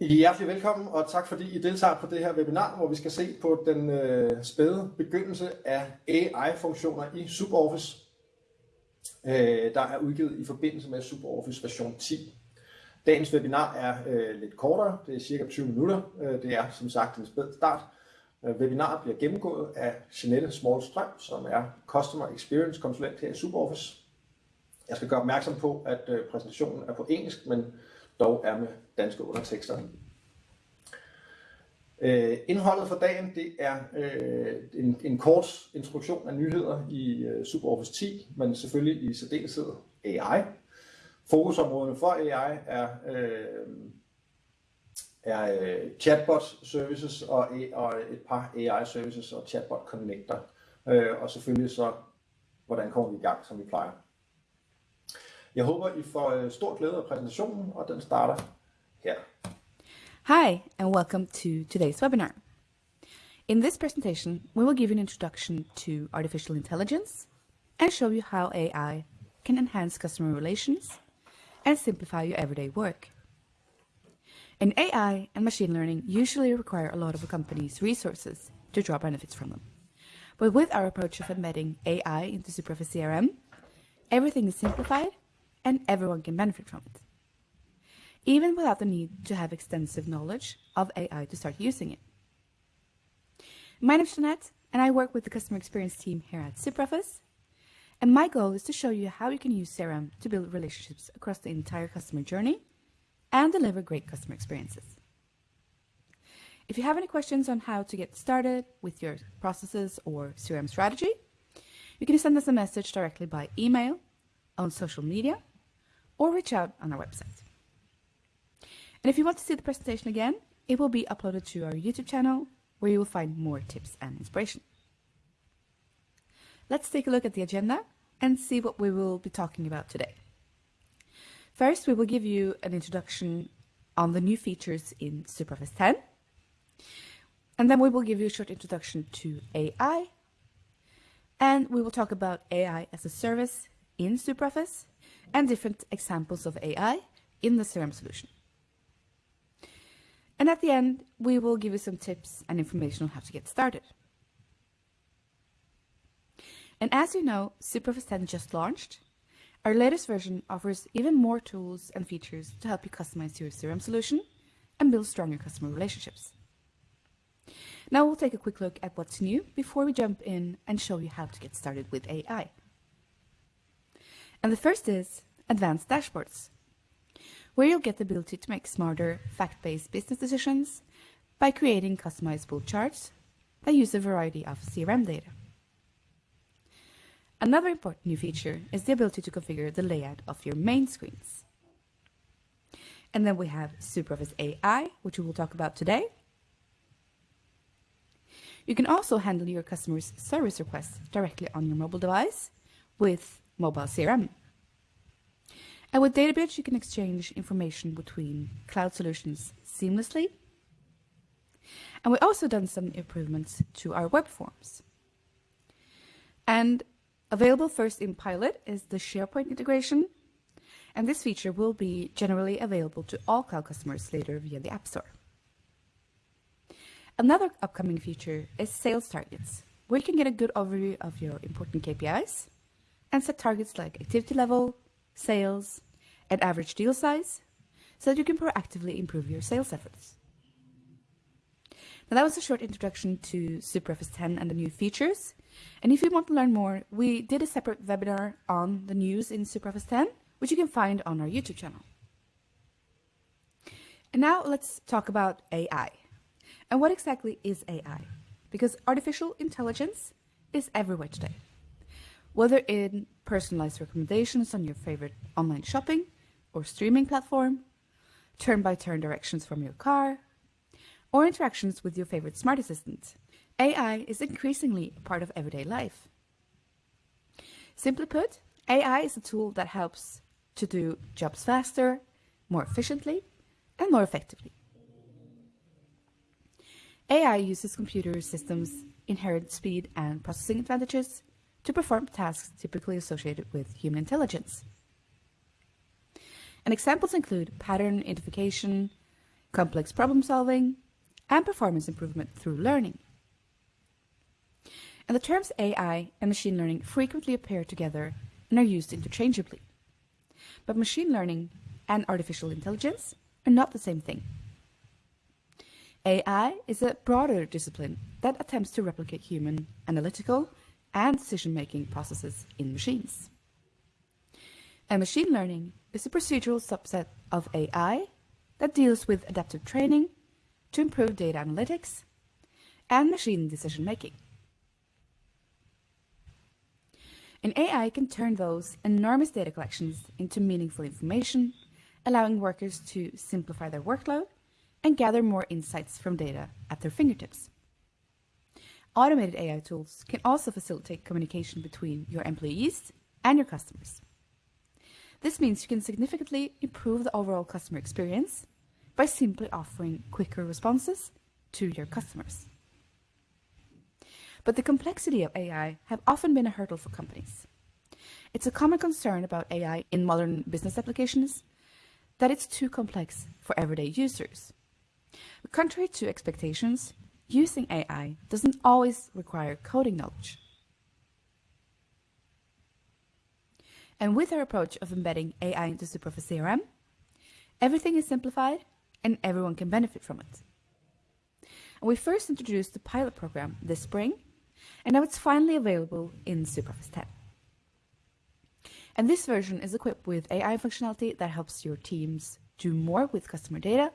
Hjertelig velkommen, og tak fordi I deltager på det her webinar, hvor vi skal se på den øh, spæde begyndelse af AI-funktioner i SuperOffice, øh, der er udgivet i forbindelse med SuperOffice version 10. Dagens webinar er øh, lidt kortere, det er cirka 20 minutter. Øh, det er som sagt en spæd start. Øh, webinaret bliver gennemgået af Jeanette Smallstrøm, som er Customer Experience konsulent her i SuperOffice. Jeg skal gøre opmærksom på, at øh, præsentationen er på engelsk, men dog er med danske undertekster. Øh, indholdet for dagen det er øh, en, en kort introduktion af nyheder i øh, SuperOffice 10, men selvfølgelig i særdeleshed AI. Fokusområderne for AI er, øh, er øh, chatbot services og, og et par AI services og chatbot connector. Øh, og selvfølgelig så, hvordan kommer vi i gang, som vi plejer. Jeg håber, I får øh, stor glæde af præsentationen, og den starter her. Hi, and welcome to today's webinar. In this presentation, we will give you an introduction to artificial intelligence and show you how AI can enhance customer relations and simplify your everyday work. And AI and machine learning usually require a lot of a company's resources to draw benefits from them. But with our approach of embedding AI into SuperOffice CRM, everything is simplified and everyone can benefit from it, even without the need to have extensive knowledge of AI to start using it. My name is Jeanette, and I work with the customer experience team here at SuperOffice. And my goal is to show you how you can use CRM to build relationships across the entire customer journey and deliver great customer experiences. If you have any questions on how to get started with your processes or CRM strategy, you can send us a message directly by email, on social media, or reach out on our website. And if you want to see the presentation again, it will be uploaded to our YouTube channel where you will find more tips and inspiration. Let's take a look at the agenda and see what we will be talking about today. First, we will give you an introduction on the new features in SuperOffice 10. And then we will give you a short introduction to AI. And we will talk about AI as a service in SuperOffice and different examples of AI in the CRM solution. And at the end, we will give you some tips and information on how to get started. And as you know, SuperOffice 10 just launched. Our latest version offers even more tools and features to help you customize your CRM solution and build stronger customer relationships. Now we'll take a quick look at what's new before we jump in and show you how to get started with AI. And the first is advanced dashboards, where you'll get the ability to make smarter, fact-based business decisions by creating customizable charts that use a variety of CRM data. Another important new feature is the ability to configure the layout of your main screens. And then we have SuperOffice AI, which we will talk about today. You can also handle your customers' service requests directly on your mobile device with mobile CRM. And with Databridge, you can exchange information between cloud solutions seamlessly. And we've also done some improvements to our web forms. And available first in pilot is the SharePoint integration. And this feature will be generally available to all cloud customers later via the App Store. Another upcoming feature is sales targets, where you can get a good overview of your important KPIs and set targets like activity level, sales, and average deal size so that you can proactively improve your sales efforts. Now that was a short introduction to SuperOffice 10 and the new features. And if you want to learn more, we did a separate webinar on the news in SuperOffice 10, which you can find on our YouTube channel. And now let's talk about AI. And what exactly is AI? Because artificial intelligence is everywhere today. Whether in personalized recommendations on your favorite online shopping or streaming platform, turn-by-turn -turn directions from your car, or interactions with your favorite smart assistant, AI is increasingly a part of everyday life. Simply put, AI is a tool that helps to do jobs faster, more efficiently, and more effectively. AI uses computer systems' inherent speed and processing advantages to perform tasks typically associated with human intelligence. And examples include pattern identification, complex problem solving, and performance improvement through learning. And the terms AI and machine learning frequently appear together and are used interchangeably. But machine learning and artificial intelligence are not the same thing. AI is a broader discipline that attempts to replicate human analytical and decision-making processes in machines. And machine learning is a procedural subset of AI that deals with adaptive training to improve data analytics and machine decision-making. An AI can turn those enormous data collections into meaningful information, allowing workers to simplify their workload and gather more insights from data at their fingertips. Automated AI tools can also facilitate communication between your employees and your customers. This means you can significantly improve the overall customer experience by simply offering quicker responses to your customers. But the complexity of AI have often been a hurdle for companies. It's a common concern about AI in modern business applications that it's too complex for everyday users. Contrary to expectations, using AI doesn't always require coding knowledge. And with our approach of embedding AI into SuperOffice CRM, everything is simplified and everyone can benefit from it. And we first introduced the pilot program this spring, and now it's finally available in SuperOffice 10. And this version is equipped with AI functionality that helps your teams do more with customer data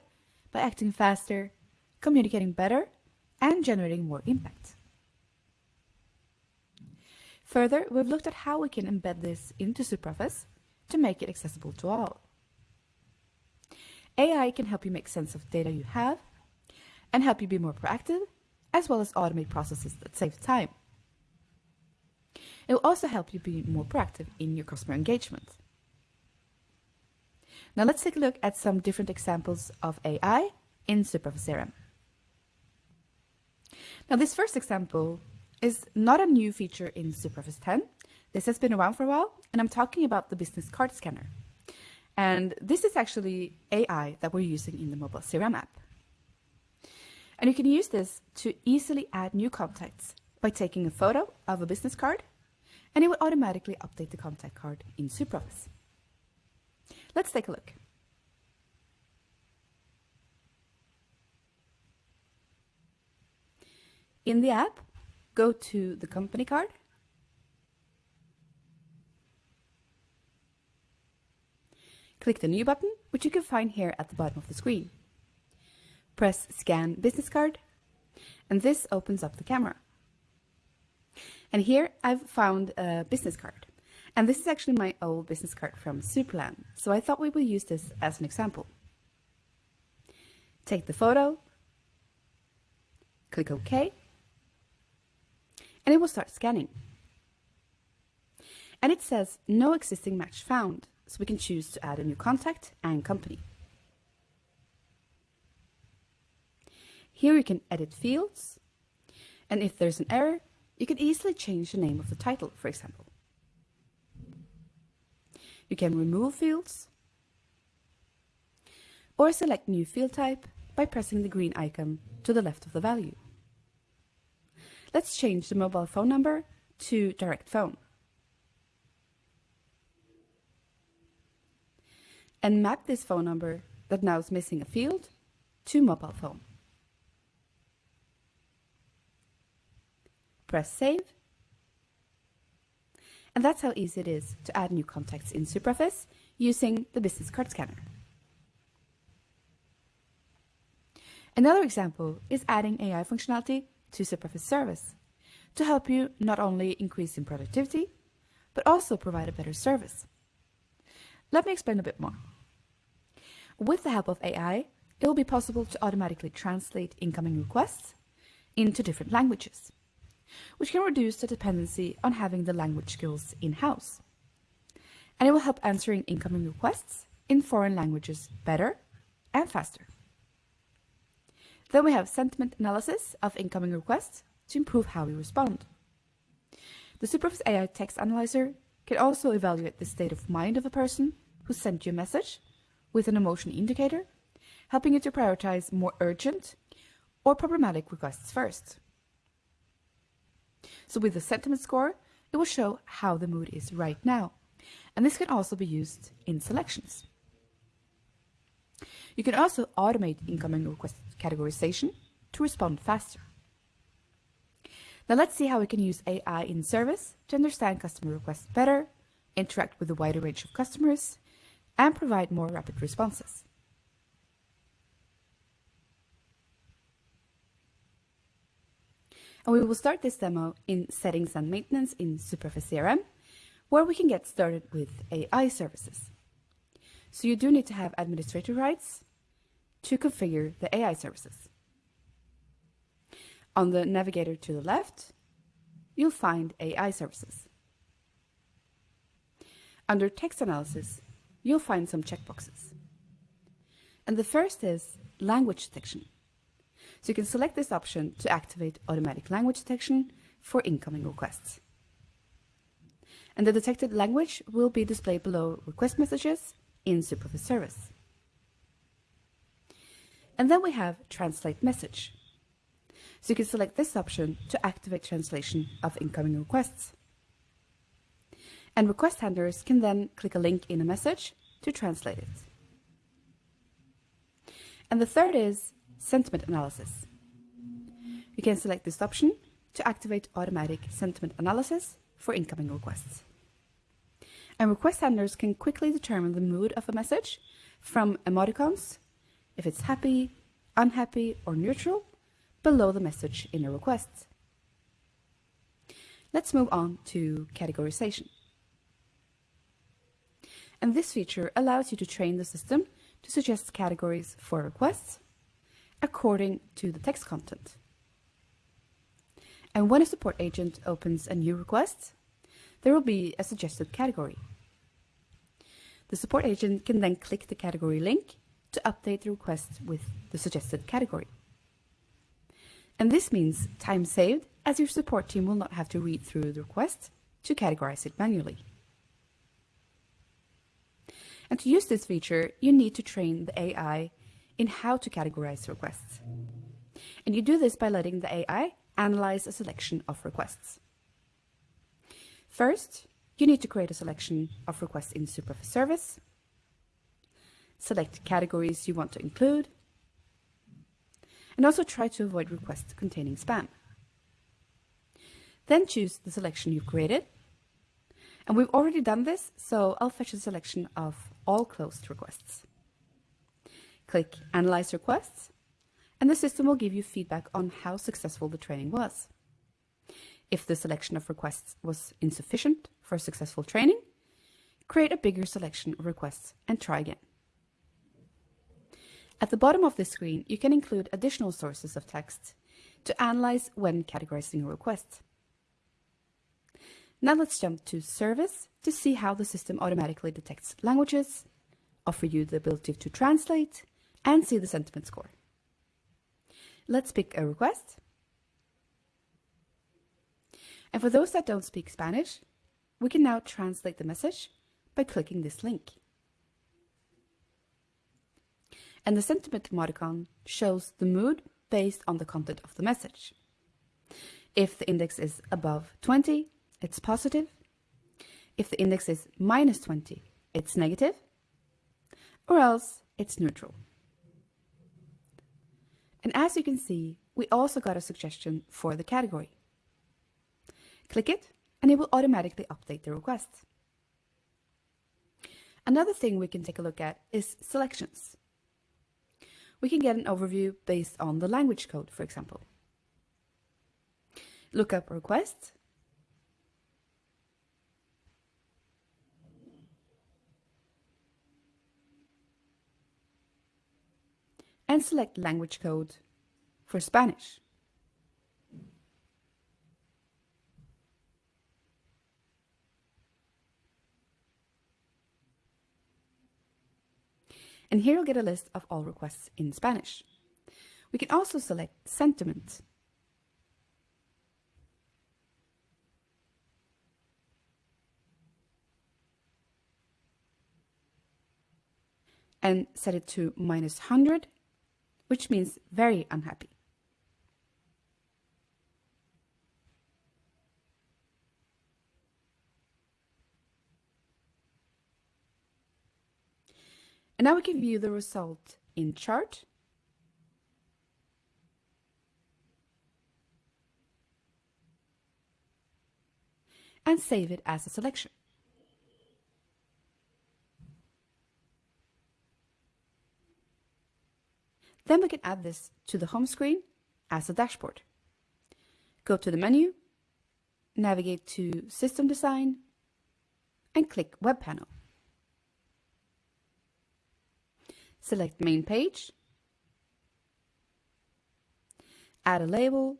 by acting faster, communicating better, and generating more impact. Further, we've looked at how we can embed this into SuperOffice to make it accessible to all. AI can help you make sense of data you have and help you be more proactive, as well as automate processes that save time. It will also help you be more proactive in your customer engagement. Now let's take a look at some different examples of AI in SuperOffice CRM. Now this first example is not a new feature in SuperOffice 10. This has been around for a while, and I'm talking about the business card scanner. And this is actually AI that we're using in the mobile CRM app. And you can use this to easily add new contacts by taking a photo of a business card, and it will automatically update the contact card in SuperOffice. Let's take a look. In the app, go to the company card. Click the New button, which you can find here at the bottom of the screen. Press Scan Business Card, and this opens up the camera. And here I've found a business card. And this is actually my old business card from Superland, so I thought we would use this as an example. Take the photo, click OK, and it will start scanning. And it says no existing match found, so we can choose to add a new contact and company. Here you can edit fields, and if there's an error, you can easily change the name of the title, for example. You can remove fields, or select new field type by pressing the green icon to the left of the value. Let's change the mobile phone number to direct phone. And map this phone number that now is missing a field to mobile phone. Press save. And that's how easy it is to add new contacts in SuperOffice using the business card scanner. Another example is adding AI functionality to SuperOffice Service to help you not only increase in productivity, but also provide a better service. Let me explain a bit more. With the help of AI, it will be possible to automatically translate incoming requests into different languages, which can reduce the dependency on having the language skills in-house. And it will help answering incoming requests in foreign languages better and faster. Then we have sentiment analysis of incoming requests to improve how we respond. The SuperOffice AI text analyzer can also evaluate the state of mind of a person who sent you a message with an emotion indicator, helping you to prioritize more urgent or problematic requests first. So with the sentiment score, it will show how the mood is right now. And this can also be used in selections. You can also automate incoming request categorization to respond faster. Now let's see how we can use AI in service to understand customer requests better, interact with a wider range of customers, and provide more rapid responses. And we will start this demo in Settings and Maintenance in SuperOffice CRM, where we can get started with AI services. So you do need to have administrative rights to configure the AI services. On the navigator to the left, you'll find AI services. Under text analysis, you'll find some checkboxes. And the first is language detection. So you can select this option to activate automatic language detection for incoming requests. And the detected language will be displayed below request messages in SuperOffice Service. And then we have translate message. So you can select this option to activate translation of incoming requests. And request handlers can then click a link in a message to translate it. And the third is sentiment analysis. You can select this option to activate automatic sentiment analysis for incoming requests. And request handlers can quickly determine the mood of a message from emoticons, if it's happy, unhappy, or neutral, below the message in a request. Let's move on to categorization. And this feature allows you to train the system to suggest categories for requests according to the text content. And when a support agent opens a new request, there will be a suggested category. The support agent can then click the category link to update the request with the suggested category. And this means time saved as your support team will not have to read through the request to categorize it manually. And to use this feature, you need to train the AI in how to categorize requests. And you do this by letting the AI analyze a selection of requests. First, you need to create a selection of requests in SuperOffice Service, select categories you want to include, and also try to avoid requests containing spam. Then choose the selection you've created. And we've already done this, so I'll fetch a selection of all closed requests. Click Analyze Requests, and the system will give you feedback on how successful the training was. If the selection of requests was insufficient for successful training, create a bigger selection of requests and try again. At the bottom of the screen, you can include additional sources of text to analyze when categorizing a request. Now let's jump to Service to see how the system automatically detects languages, offer you the ability to translate, and see the sentiment score. Let's pick a request. And for those that don't speak Spanish, we can now translate the message by clicking this link. And the sentiment emoticon shows the mood based on the content of the message. If the index is above 20, it's positive. If the index is minus 20, it's negative, or else it's neutral. And as you can see, we also got a suggestion for the category. Click it and it will automatically update the request. Another thing we can take a look at is selections. We can get an overview based on the language code, for example. Look up request and select language code for Spanish. And here you'll get a list of all requests in Spanish. We can also select sentiment. And set it to minus 100 which means very unhappy. And now we can view the result in chart. And save it as a selection. Then we can add this to the home screen as a dashboard. Go to the menu, navigate to System Design, and click Web Panel. Select Main Page, add a label,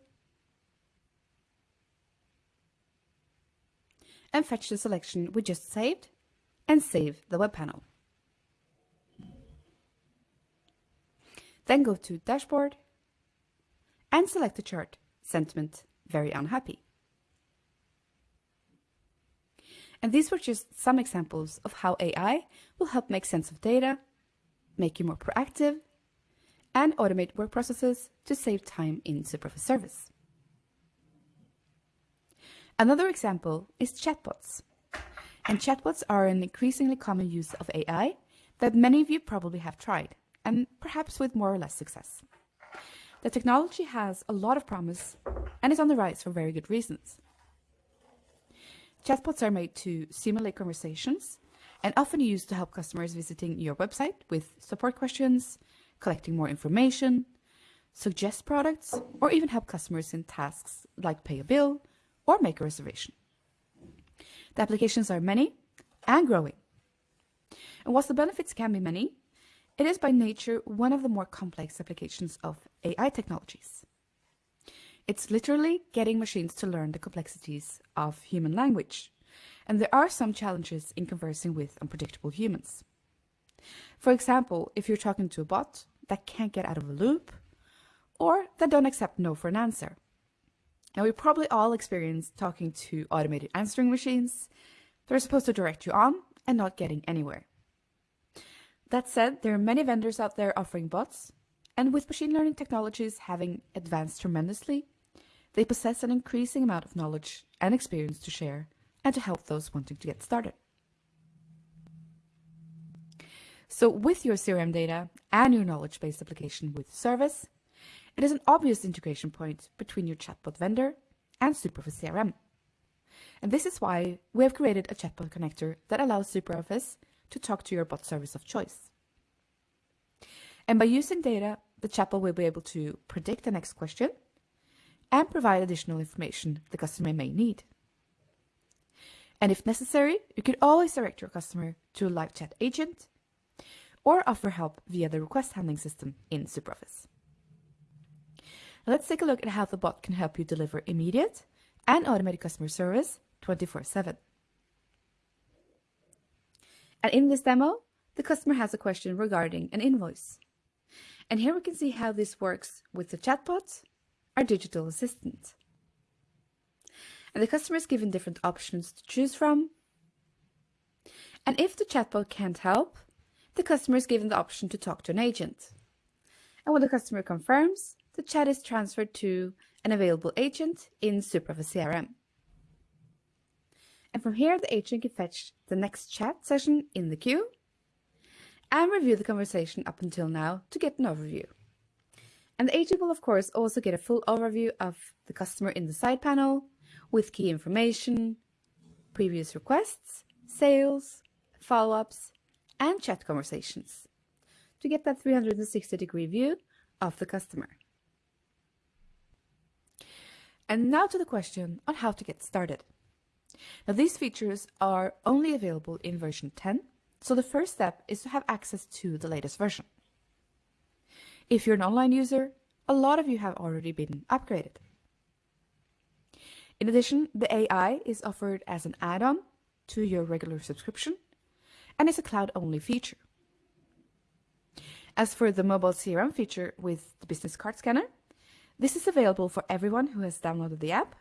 and fetch the selection we just saved, and save the web panel. Then go to Dashboard and select the chart Sentiment Very Unhappy. And these were just some examples of how AI will help make sense of data, make you more proactive, and automate work processes to save time in SuperOffice service. Another example is chatbots. And chatbots are an increasingly common use of AI that many of you probably have tried and perhaps with more or less success. The technology has a lot of promise and is on the rise for very good reasons. Chatbots are made to simulate conversations and often used to help customers visiting your website with support questions, collecting more information, suggest products, or even help customers in tasks like pay a bill or make a reservation. The applications are many and growing. And whilst the benefits can be many, it is by nature one of the more complex applications of AI technologies. It's literally getting machines to learn the complexities of human language, and there are some challenges in conversing with unpredictable humans. For example, if you're talking to a bot that can't get out of a loop, or that don't accept no for an answer. Now, we probably all experienced talking to automated answering machines that are supposed to direct you on and not getting anywhere. That said, there are many vendors out there offering bots, and with machine learning technologies having advanced tremendously, they possess an increasing amount of knowledge and experience to share and to help those wanting to get started. So with your CRM data and your knowledge-based application with service, it is an obvious integration point between your chatbot vendor and SuperOffice CRM. And this is why we have created a chatbot connector that allows SuperOffice to talk to your bot service of choice. And by using data, the chatbot will be able to predict the next question and provide additional information the customer may need. And if necessary, you can always direct your customer to a live chat agent or offer help via the request handling system in SuperOffice. Let's take a look at how the bot can help you deliver immediate and automated customer service 24 7. And in this demo, the customer has a question regarding an invoice. And here we can see how this works with the chatbot, our digital assistant. And the customer is given different options to choose from. And if the chatbot can't help, the customer is given the option to talk to an agent. And when the customer confirms, the chat is transferred to an available agent in SuperOffice CRM. And from here, the agent can fetch the next chat session in the queue and review the conversation up until now to get an overview. And the agent will, of course, also get a full overview of the customer in the side panel with key information, previous requests, sales, follow-ups, and chat conversations to get that 360 degree view of the customer. And now to the question on how to get started. Now these features are only available in version 10, so the first step is to have access to the latest version. If you're an online user, a lot of you have already been upgraded. In addition, the AI is offered as an add-on to your regular subscription and is a cloud-only feature. As for the mobile CRM feature with the business card scanner, this is available for everyone who has downloaded the app,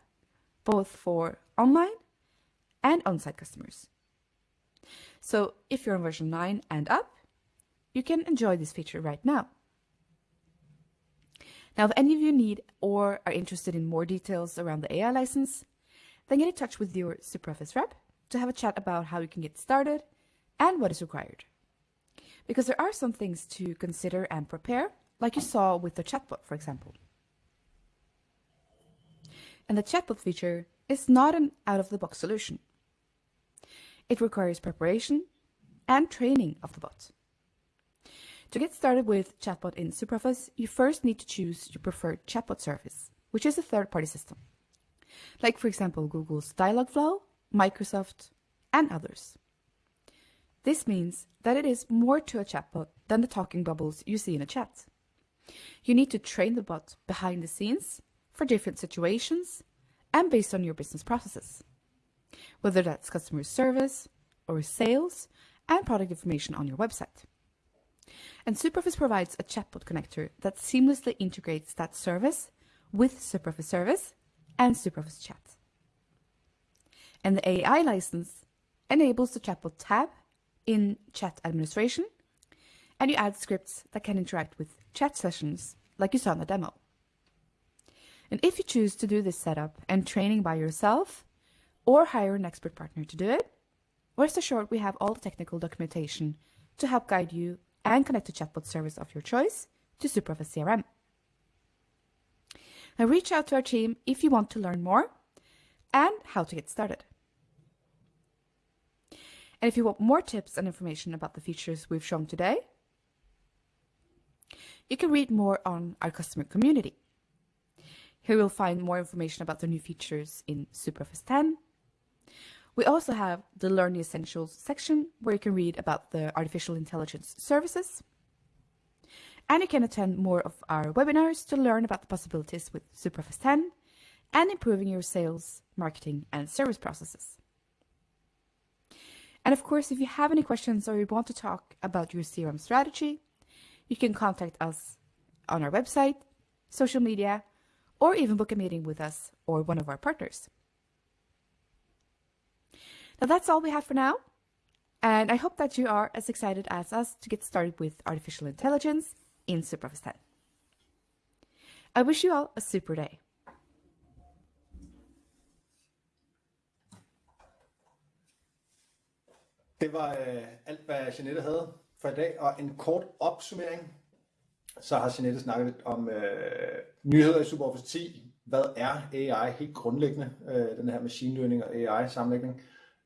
both for online and on-site customers. So if you're on version 9 and up, you can enjoy this feature right now. Now, if any of you need or are interested in more details around the AI license, then get in touch with your SuperOffice rep to have a chat about how you can get started and what is required. Because there are some things to consider and prepare, like you saw with the chatbot, for example. And the chatbot feature is not an out-of-the-box solution. It requires preparation and training of the bot. To get started with chatbot in SuperOffice, you first need to choose your preferred chatbot service, which is a third-party system. Like, for example, Google's Dialogflow, Microsoft, and others. This means that it is more to a chatbot than the talking bubbles you see in a chat. You need to train the bot behind the scenes for different situations and based on your business processes, whether that's customer service or sales and product information on your website. And SuperOffice provides a chatbot connector that seamlessly integrates that service with SuperOffice Service and SuperOffice Chat. And the AI license enables the chatbot tab in chat administration, and you add scripts that can interact with chat sessions like you saw in the demo. And if you choose to do this setup and training by yourself or hire an expert partner to do it, rest assured we have all the technical documentation to help guide you and connect the chatbot service of your choice to SuperOffice CRM. Now reach out to our team if you want to learn more and how to get started. And if you want more tips and information about the features we've shown today, you can read more on our customer community. Here you'll find more information about the new features in SuperOffice 10. We also have the Learn Essentials section where you can read about the artificial intelligence services. And you can attend more of our webinars to learn about the possibilities with SuperOffice 10 and improving your sales, marketing, and service processes. And of course, if you have any questions or you want to talk about your CRM strategy, you can contact us on our website, social media, or even book a meeting with us or one of our partners. Now that's all we have for now. And I hope that you are as excited as us to get started with artificial intelligence in SuperOffice 10. I wish you all a super day. Det var øh, alt, hvad Jeanette havde for i dag, og en kort opsummering. Så har Jeanette snakket lidt om øh, nyheder i SuperOffice 10. Hvad er AI helt grundlæggende? Øh, den her machine learning og AI sammenlægning.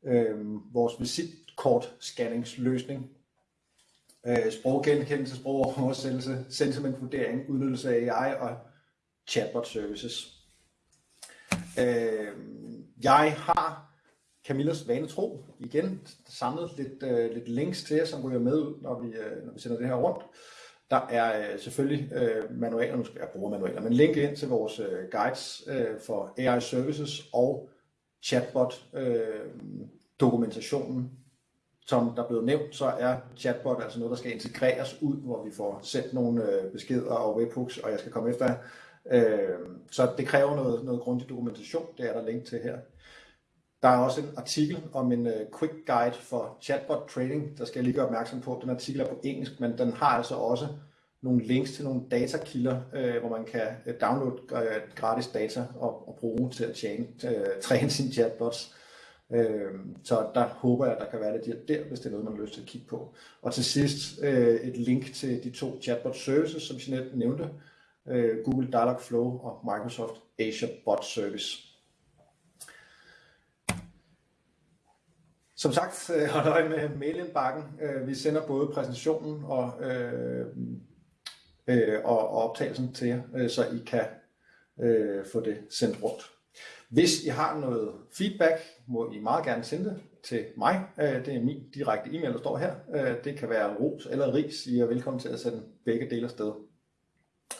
Øh, vores visitkort-scanningsløsning. Øh, sproggenkendelse, sprogoversættelse, sentimentvurdering, udnyttelse af AI og chatbot services. Øh, jeg har Camillas vane tro igen samlet lidt, øh, lidt links til jer, som ryger med ud, når vi, øh, når vi sender det her rundt. Der er øh, selvfølgelig øh, manualer, nu skal jeg bruge manualer, men link ind til vores øh, guides øh, for AI Services og chatbot øh, dokumentationen. Som der blev nævnt, så er chatbot altså noget, der skal integreres ud, hvor vi får sendt nogle øh, beskeder og webhooks, og jeg skal komme efter øh, Så det kræver noget, noget grundig dokumentation, det er der link til her. Der er også en artikel om en øh, quick guide for chatbot training, der skal jeg lige gøre opmærksom på. Den artikel er på engelsk, men den har altså også nogle links til nogle datakilder, øh, hvor man kan øh, downloade gratis data og, og bruge til at tjene, træne sine chatbots. Øh, så der håber jeg, at der kan være lidt der, hvis det er noget, man har lyst til at kigge på. Og til sidst uh, et link til de to chatbot services, som Jeanette nævnte, uh, Google Dialogflow og Microsoft Azure Bot Service. Som sagt, øh, hold øje med mailindbakken. Vi sender både præsentationen og, øh, øh, og, optagelsen til jer, så I kan øh, få det sendt rundt. Hvis I har noget feedback, må I meget gerne sende det til mig. Øh, det er min direkte e-mail, der står her. Øh, det kan være ros eller ris. I er velkommen til at sende begge dele afsted.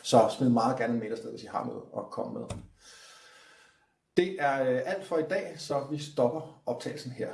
Så smid meget gerne en mail afsted, hvis I har noget at komme med. Det er øh, alt for i dag, så vi stopper optagelsen her.